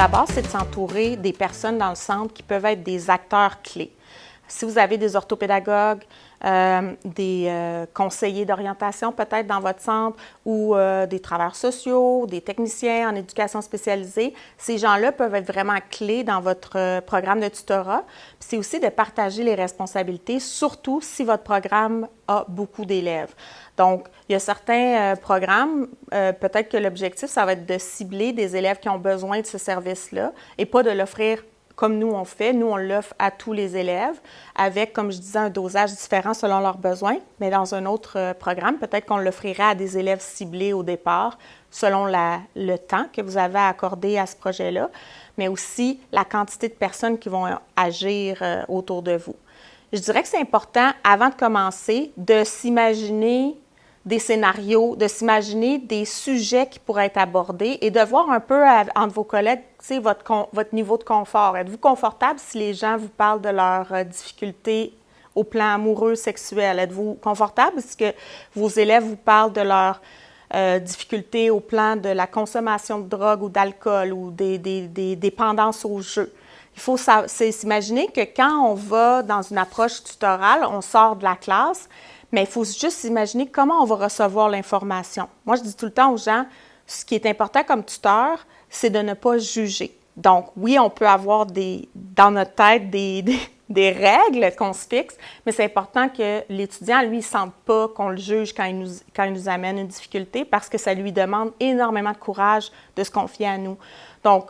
D'abord, c'est de s'entourer des personnes dans le centre qui peuvent être des acteurs clés. Si vous avez des orthopédagogues, euh, des euh, conseillers d'orientation peut-être dans votre centre ou euh, des travailleurs sociaux, des techniciens en éducation spécialisée, ces gens-là peuvent être vraiment clés dans votre programme de tutorat. C'est aussi de partager les responsabilités, surtout si votre programme a beaucoup d'élèves. Donc, il y a certains programmes, peut-être que l'objectif, ça va être de cibler des élèves qui ont besoin de ce service-là et pas de l'offrir comme nous on fait. Nous, on l'offre à tous les élèves avec, comme je disais, un dosage différent selon leurs besoins. Mais dans un autre euh, programme, peut-être qu'on l'offrirait à des élèves ciblés au départ selon le temps que vous avez accordé à ce projet-là, mais aussi la quantité de personnes qui vont agir euh, autour de vous. Je dirais que c'est important, avant de commencer, de s'imaginer des scénarios, de s'imaginer des sujets qui pourraient être abordés et de voir un peu entre vos collègues votre, votre niveau de confort. Êtes-vous confortable si les gens vous parlent de leurs euh, difficultés au plan amoureux, sexuel? Êtes-vous confortable si vos élèves vous parlent de leurs euh, difficultés au plan de la consommation de drogue ou d'alcool ou des, des, des, dépendances au jeu? Il faut s'imaginer que quand on va dans une approche tutorale, on sort de la classe, mais il faut juste imaginer comment on va recevoir l'information. Moi, je dis tout le temps aux gens, ce qui est important comme tuteur, c'est de ne pas juger. Donc, oui, on peut avoir des, dans notre tête des, des, règles qu'on se fixe, mais c'est important que l'étudiant, lui, ne sente pas qu'on le juge quand il, nous, quand il nous amène une difficulté parce que ça lui demande énormément de courage de se confier à nous. Donc,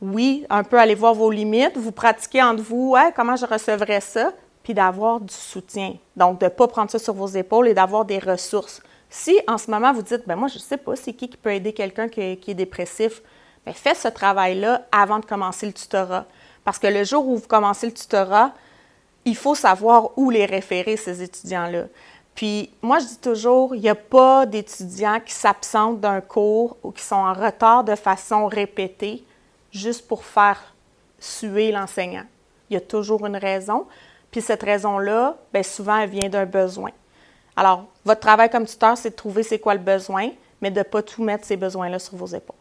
oui, un peu aller voir vos limites, vous pratiquez entre vous, comment je recevrais ça, puis d'avoir du soutien. Donc, de ne pas prendre ça sur vos épaules et d'avoir des ressources. Si en ce moment vous dites, ben moi je ne sais pas c'est qui qui peut aider quelqu'un qui, est dépressif, bien, faites ce travail-là avant de commencer le tutorat. Parce que le jour où vous commencez le tutorat, il faut savoir où les référer, ces étudiants-là. Puis moi, je dis toujours, il n'y a pas d'étudiants qui s'absentent d'un cours ou qui sont en retard de façon répétée juste pour faire suer l'enseignant. Il y a toujours une raison. Puis cette raison-là, bien souvent, elle vient d'un besoin. Alors, votre travail comme tuteur, c'est de trouver c'est quoi le besoin, mais de ne pas tout mettre ces besoins-là sur vos épaules.